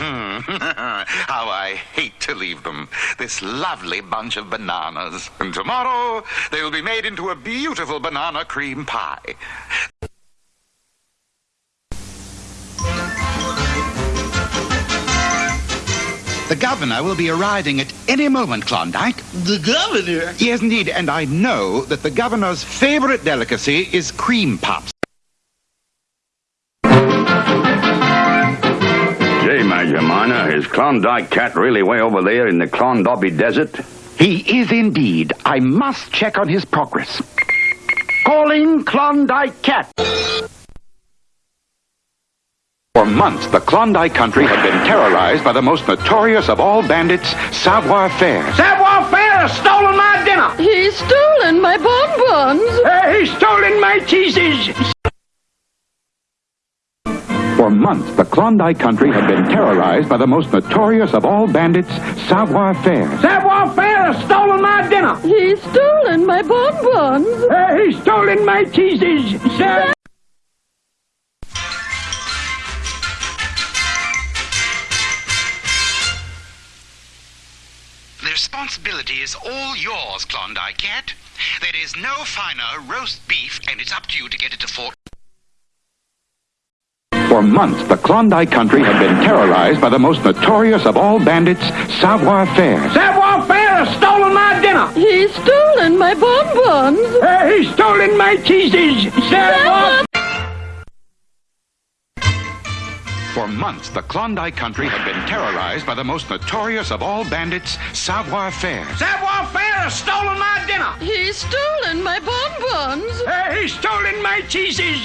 How I hate to leave them. This lovely bunch of bananas. And tomorrow, they will be made into a beautiful banana cream pie. The governor will be arriving at any moment, Klondike. The governor? Yes, indeed, and I know that the governor's favorite delicacy is cream puffs. Gee, Major Minor, is Klondike Kat really way over there in the Klondobby Desert? He is indeed. I must check on his progress. Calling Klondike Kat. For months, the Klondike country had been terrorized by the most notorious of all bandits, Savoir Faire. Savoir Faire has stolen my dinner. He's stolen my bonbons. Uh, he's stolen my cheeses. For months, the Klondike country had been terrorized by the most notorious of all bandits, Savoir Faire. Savoir Faire has stolen my dinner. He's stolen my bonbons. Uh, he's stolen my cheeses. Sa- The responsibility is all yours, Klondike Kat. There is no finer roast beef, and it's up to you to get it to Fort. For months, the Klondike country had been terrorized by the most notorious of all bandits, Savoir Faire. Savoir Faire has stolen my dinner. He's stolen my bonbons. Uh, he's stolen my cheeses. Savoir For months, the Klondike country had been terrorized by the most notorious of all bandits, Savoir Faire. Savoir Faire has stolen my dinner. He's stolen my bonbons. Uh, he's stolen my cheeses.